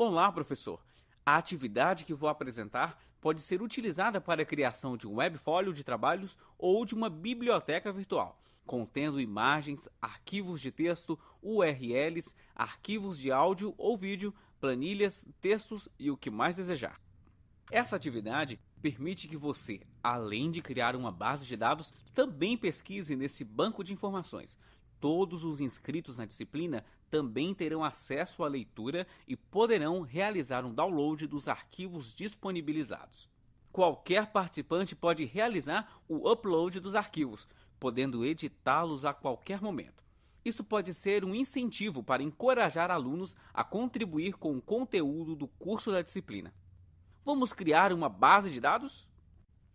Olá, professor! A atividade que vou apresentar pode ser utilizada para a criação de um webfólio de trabalhos ou de uma biblioteca virtual, contendo imagens, arquivos de texto, URLs, arquivos de áudio ou vídeo, planilhas, textos e o que mais desejar. Essa atividade permite que você, além de criar uma base de dados, também pesquise nesse banco de informações, Todos os inscritos na disciplina também terão acesso à leitura e poderão realizar um download dos arquivos disponibilizados. Qualquer participante pode realizar o upload dos arquivos, podendo editá-los a qualquer momento. Isso pode ser um incentivo para encorajar alunos a contribuir com o conteúdo do curso da disciplina. Vamos criar uma base de dados?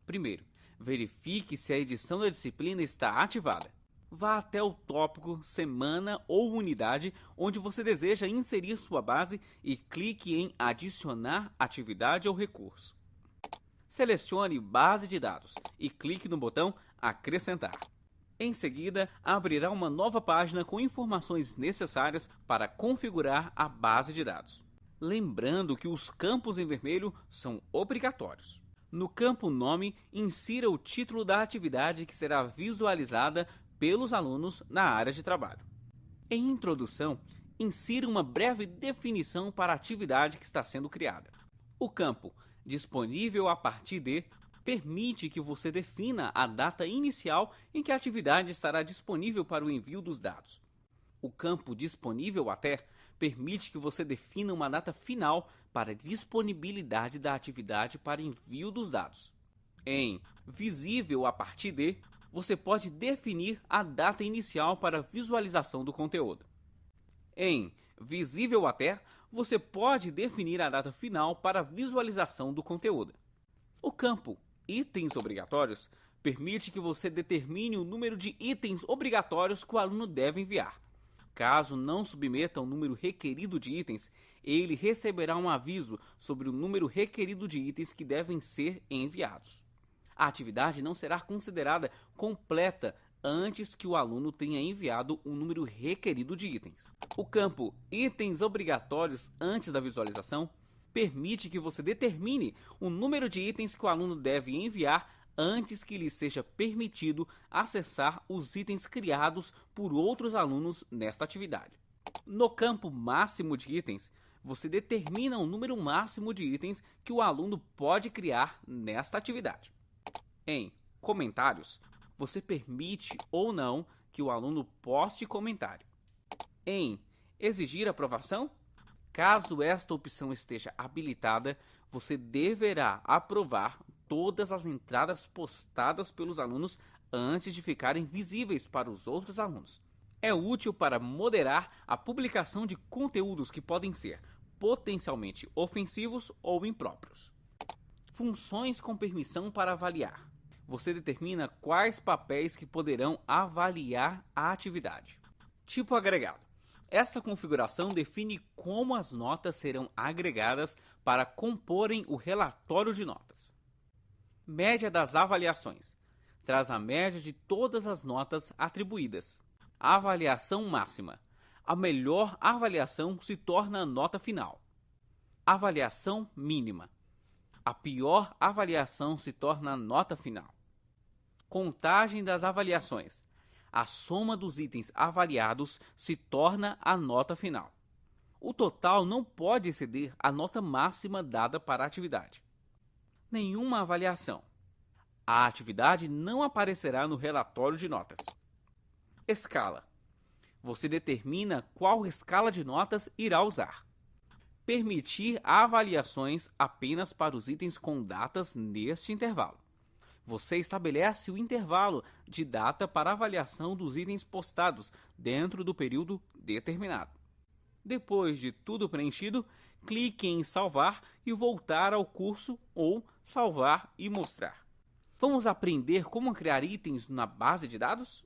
Primeiro, verifique se a edição da disciplina está ativada vá até o tópico semana ou unidade onde você deseja inserir sua base e clique em adicionar atividade ou recurso. Selecione base de dados e clique no botão acrescentar. Em seguida, abrirá uma nova página com informações necessárias para configurar a base de dados. Lembrando que os campos em vermelho são obrigatórios. No campo Nome, insira o título da atividade que será visualizada pelos alunos na área de trabalho. Em introdução, insira uma breve definição para a atividade que está sendo criada. O campo disponível a partir de permite que você defina a data inicial em que a atividade estará disponível para o envio dos dados. O campo disponível até permite que você defina uma data final para a disponibilidade da atividade para envio dos dados. Em visível a partir de, você pode definir a data inicial para visualização do conteúdo. Em Visível até, você pode definir a data final para visualização do conteúdo. O campo Itens obrigatórios permite que você determine o número de itens obrigatórios que o aluno deve enviar. Caso não submeta o número requerido de itens, ele receberá um aviso sobre o número requerido de itens que devem ser enviados a atividade não será considerada completa antes que o aluno tenha enviado o número requerido de itens. O campo Itens obrigatórios antes da visualização permite que você determine o número de itens que o aluno deve enviar antes que lhe seja permitido acessar os itens criados por outros alunos nesta atividade. No campo máximo de itens, você determina o número máximo de itens que o aluno pode criar nesta atividade. Em comentários, você permite ou não que o aluno poste comentário. Em exigir aprovação, caso esta opção esteja habilitada, você deverá aprovar todas as entradas postadas pelos alunos antes de ficarem visíveis para os outros alunos. É útil para moderar a publicação de conteúdos que podem ser potencialmente ofensivos ou impróprios. Funções com permissão para avaliar você determina quais papéis que poderão avaliar a atividade. Tipo agregado. Esta configuração define como as notas serão agregadas para comporem o relatório de notas. Média das avaliações. Traz a média de todas as notas atribuídas. Avaliação máxima. A melhor avaliação se torna a nota final. Avaliação mínima a pior avaliação se torna a nota final. Contagem das avaliações. A soma dos itens avaliados se torna a nota final. O total não pode exceder a nota máxima dada para a atividade. Nenhuma avaliação. A atividade não aparecerá no relatório de notas. Escala. Você determina qual escala de notas irá usar permitir avaliações apenas para os itens com datas neste intervalo. Você estabelece o intervalo de data para avaliação dos itens postados dentro do período determinado. Depois de tudo preenchido, clique em salvar e voltar ao curso ou salvar e mostrar. Vamos aprender como criar itens na base de dados?